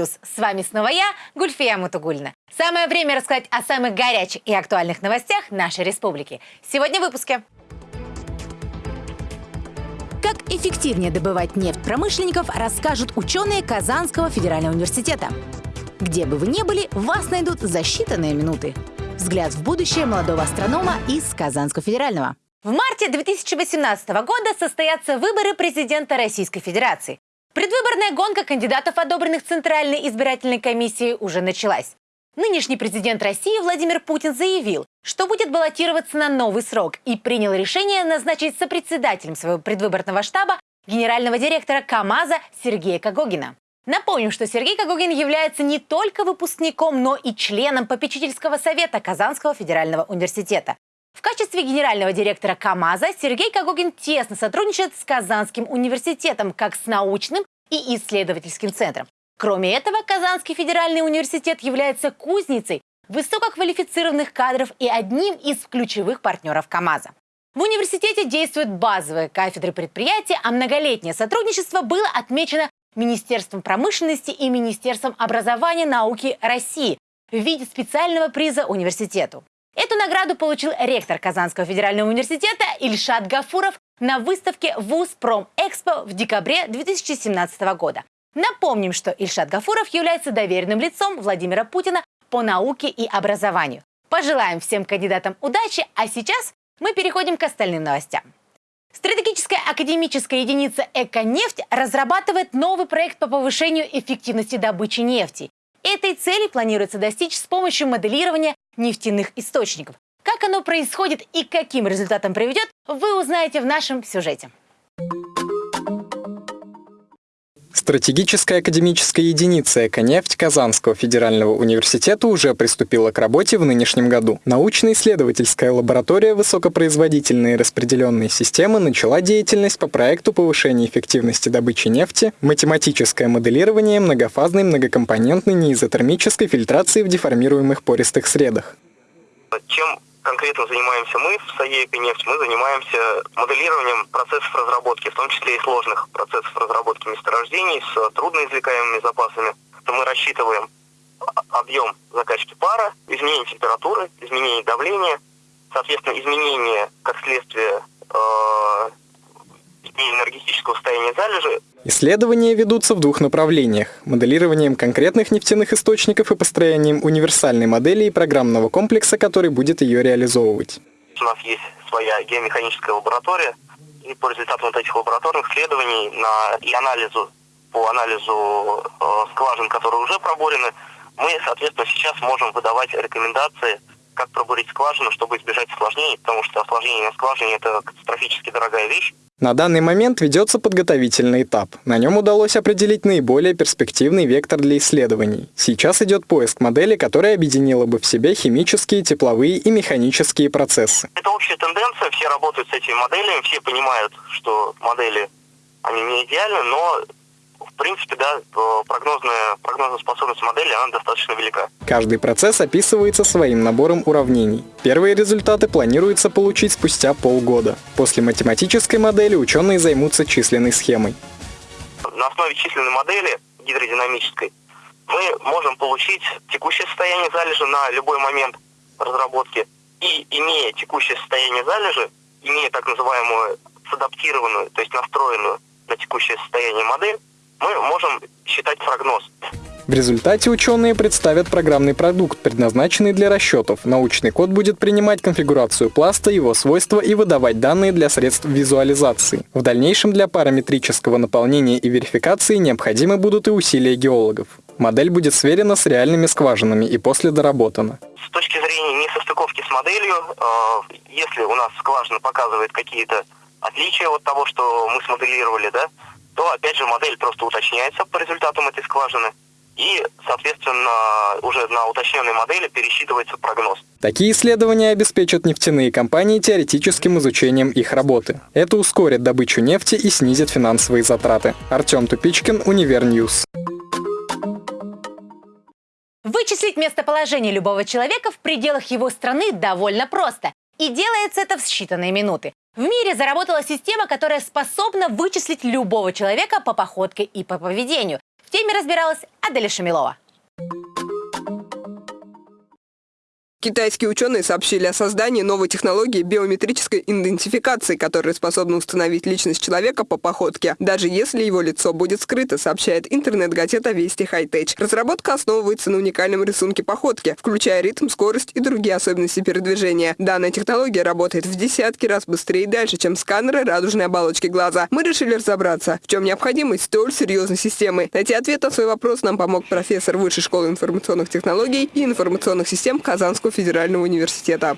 News». С вами снова я, Гульфия Мутугульна. Самое время рассказать о самых горячих и актуальных новостях нашей республики. Сегодня в выпуске. Как эффективнее добывать нефть промышленников, расскажут ученые Казанского федерального университета. Где бы вы ни были, вас найдут за считанные минуты. Взгляд в будущее молодого астронома из Казанского федерального. В марте 2018 года состоятся выборы президента Российской Федерации. Предвыборная гонка кандидатов, одобренных Центральной избирательной комиссией, уже началась. Нынешний президент России Владимир Путин заявил, что будет баллотироваться на новый срок и принял решение назначить сопредседателем своего предвыборного штаба генерального директора КАМАЗа Сергея Кагогина. Напомним, что Сергей Кагогин является не только выпускником, но и членом попечительского совета Казанского федерального университета. В качестве генерального директора КАМАЗа Сергей Кагогин тесно сотрудничает с Казанским университетом как с научным и исследовательским центром. Кроме этого, Казанский федеральный университет является кузницей высококвалифицированных кадров и одним из ключевых партнеров КАМАЗа. В университете действуют базовые кафедры предприятия, а многолетнее сотрудничество было отмечено Министерством промышленности и Министерством образования и науки России в виде специального приза университету. Эту награду получил ректор Казанского федерального университета Ильшат Гафуров на выставке ВУЗ Промэкспо в декабре 2017 года. Напомним, что Ильшат Гафуров является доверенным лицом Владимира Путина по науке и образованию. Пожелаем всем кандидатам удачи, а сейчас мы переходим к остальным новостям. Стратегическая академическая единица «Эконефть» разрабатывает новый проект по повышению эффективности добычи нефти. Этой цели планируется достичь с помощью моделирования нефтяных источников. Как оно происходит и каким результатам приведет, вы узнаете в нашем сюжете. Стратегическая академическая единица «Эконефть» Казанского федерального университета уже приступила к работе в нынешнем году. Научно-исследовательская лаборатория высокопроизводительные распределенные системы начала деятельность по проекту повышения эффективности добычи нефти, математическое моделирование многофазной многокомпонентной неизотермической фильтрации в деформируемых пористых средах. Чем конкретно занимаемся мы в САЕК и нефть, мы занимаемся моделированием процессов разработки, в том числе и сложных процессов разработки месторождений с трудноизвлекаемыми запасами. Мы рассчитываем объем закачки пара, изменение температуры, изменение давления, соответственно, изменение, как следствие, э, энергетического состояния залежи Исследования ведутся в двух направлениях – моделированием конкретных нефтяных источников и построением универсальной модели и программного комплекса, который будет ее реализовывать. У нас есть своя геомеханическая лаборатория, и по результатам вот этих лабораторных исследований на, и анализу, по анализу э, скважин, которые уже проборены, мы, соответственно, сейчас можем выдавать рекомендации, как пробурить скважину, чтобы избежать осложнений, потому что осложнение на скважине – это катастрофически дорогая вещь. На данный момент ведется подготовительный этап. На нем удалось определить наиболее перспективный вектор для исследований. Сейчас идет поиск модели, которая объединила бы в себе химические, тепловые и механические процессы. Это общая тенденция, все работают с этими моделями, все понимают, что модели, они не идеальны, но принципе, да, прогнозная, прогнозная способность модели, она достаточно велика. Каждый процесс описывается своим набором уравнений. Первые результаты планируется получить спустя полгода. После математической модели ученые займутся численной схемой. На основе численной модели гидродинамической мы можем получить текущее состояние залежи на любой момент разработки. И имея текущее состояние залежи, имея так называемую садаптированную, то есть настроенную на текущее состояние модель, мы можем считать прогноз. В результате ученые представят программный продукт, предназначенный для расчетов. Научный код будет принимать конфигурацию пласта, его свойства и выдавать данные для средств визуализации. В дальнейшем для параметрического наполнения и верификации необходимы будут и усилия геологов. Модель будет сверена с реальными скважинами и после доработана. С точки зрения несостыковки с моделью, э, если у нас скважина показывает какие-то отличия от того, что мы смоделировали, да, то опять же модель просто уточняется по результатам этой скважины и, соответственно, уже на уточненной модели пересчитывается прогноз. Такие исследования обеспечат нефтяные компании теоретическим изучением их работы. Это ускорит добычу нефти и снизит финансовые затраты. Артем Тупичкин, Универ News. Вычислить местоположение любого человека в пределах его страны довольно просто. И делается это в считанные минуты. В мире заработала система, которая способна вычислить любого человека по походке и по поведению. В теме разбиралась Аделя Шамилова. Китайские ученые сообщили о создании новой технологии биометрической идентификации, которая способна установить личность человека по походке, даже если его лицо будет скрыто, сообщает интернет-газета Вести Хайтеч. Разработка основывается на уникальном рисунке походки, включая ритм, скорость и другие особенности передвижения. Данная технология работает в десятки раз быстрее и дальше, чем сканеры радужной оболочки глаза. Мы решили разобраться, в чем необходимость столь серьезной системы. Найти ответ на свой вопрос нам помог профессор Высшей школы информационных технологий и информационных систем Казанского федерального университета.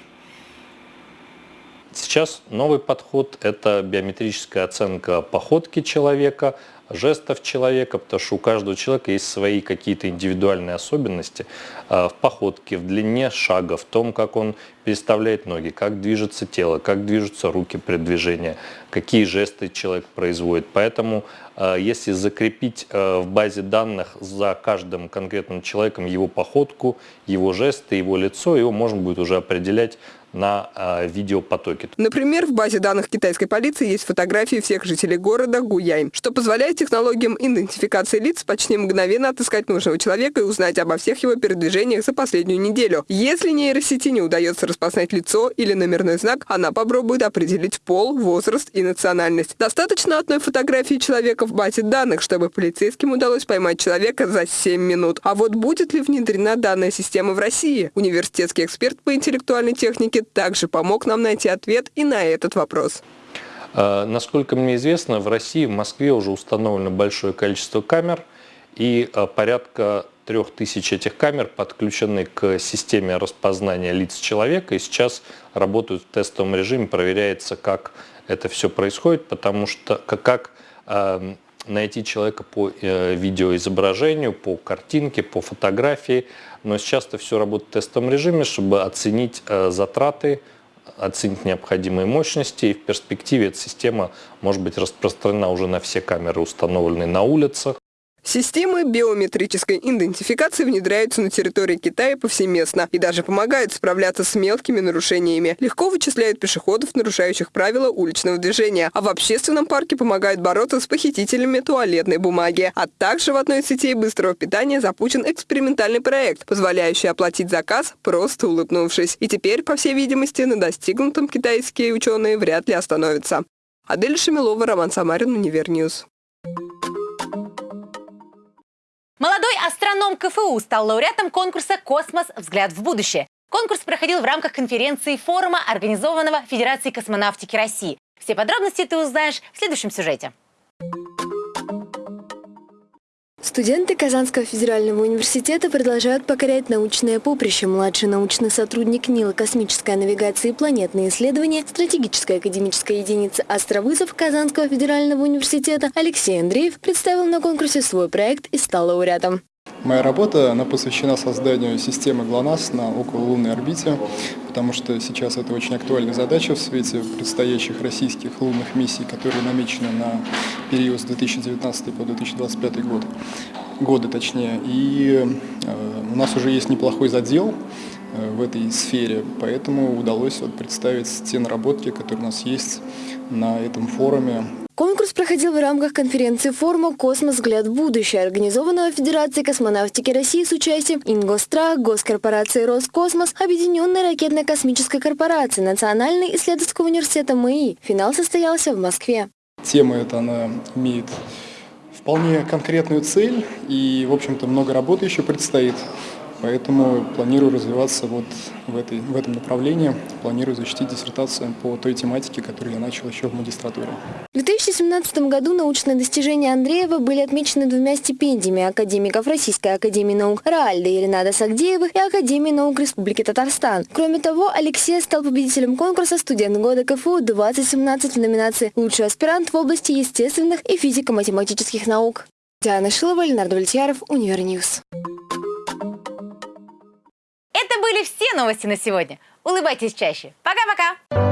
Сейчас новый подход – это биометрическая оценка походки человека, жестов человека, потому что у каждого человека есть свои какие-то индивидуальные особенности а, в походке, в длине шага, в том, как он переставляет ноги, как движется тело, как движутся руки при движении, какие жесты человек производит. Поэтому а, если закрепить а, в базе данных за каждым конкретным человеком его походку, его жесты, его лицо, его можно будет уже определять на э, видеопотоке. Например, в базе данных китайской полиции есть фотографии всех жителей города Гуяй, что позволяет технологиям идентификации лиц почти мгновенно отыскать нужного человека и узнать обо всех его передвижениях за последнюю неделю. Если нейросети не удается распознать лицо или номерной знак, она попробует определить пол, возраст и национальность. Достаточно одной фотографии человека в базе данных, чтобы полицейским удалось поймать человека за 7 минут. А вот будет ли внедрена данная система в России? Университетский эксперт по интеллектуальной технике также помог нам найти ответ и на этот вопрос. А, насколько мне известно, в России, в Москве уже установлено большое количество камер, и а, порядка трех тысяч этих камер подключены к системе распознания лиц человека, и сейчас работают в тестовом режиме, проверяется, как это все происходит, потому что как, как э, найти человека по э, видеоизображению, по картинке, по фотографии, но сейчас это все работает в тестовом режиме, чтобы оценить э, затраты, оценить необходимые мощности, и в перспективе эта система может быть распространена уже на все камеры, установленные на улицах. Системы биометрической идентификации внедряются на территории Китая повсеместно и даже помогают справляться с мелкими нарушениями. Легко вычисляют пешеходов, нарушающих правила уличного движения, а в общественном парке помогают бороться с похитителями туалетной бумаги. А также в одной из сетей быстрого питания запущен экспериментальный проект, позволяющий оплатить заказ, просто улыбнувшись. И теперь, по всей видимости, на достигнутом китайские ученые вряд ли остановятся. Адель Шамилова, Роман Самарин, Универ News. Молодой астроном КФУ стал лауреатом конкурса «Космос. Взгляд в будущее». Конкурс проходил в рамках конференции форума, организованного Федерацией космонавтики России. Все подробности ты узнаешь в следующем сюжете. Студенты Казанского федерального университета продолжают покорять научное поприще. Младший научный сотрудник НИЛа космической навигации и планетные исследования, стратегическая академическая единица «Астровызов» Казанского федерального университета Алексей Андреев представил на конкурсе свой проект и стал лауреатом. Моя работа она посвящена созданию системы ГЛОНАСС на окололунной орбите, потому что сейчас это очень актуальная задача в свете предстоящих российских лунных миссий, которые намечены на период с 2019 по 2025 год, годы точнее. И э, у нас уже есть неплохой задел э, в этой сфере, поэтому удалось вот представить те наработки, которые у нас есть на этом форуме Конкурс проходил в рамках конференции форума «Космос. Взгляд будущее», организованного Федерацией космонавтики России с участием Ингосстрах, Госкорпорации «Роскосмос», Объединенной ракетно-космической корпорации, Национальный исследовательского университета МАИ. Финал состоялся в Москве. Тема эта, она имеет вполне конкретную цель и, в общем-то, много работы еще предстоит. Поэтому планирую развиваться вот в, этой, в этом направлении, планирую защитить диссертацию по той тематике, которую я начал еще в магистратуре. В 2017 году научные достижения Андреева были отмечены двумя стипендиями академиков Российской академии наук Раальда и Ренада Сагдеевых и Академии наук Республики Татарстан. Кроме того, Алексей стал победителем конкурса «Студент года КФУ 2017» в номинации «Лучший аспирант в области естественных и физико-математических наук». Диана Шилова, Ленардо Вольтьяров, Универ News. Были все новости на сегодня. Улыбайтесь чаще. Пока-пока!